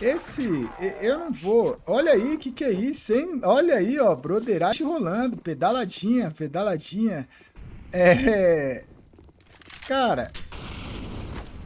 Esse, eu não vou. Olha aí, que que é isso, hein? Olha aí, ó, broderagem rolando, pedaladinha, pedaladinha. É, cara,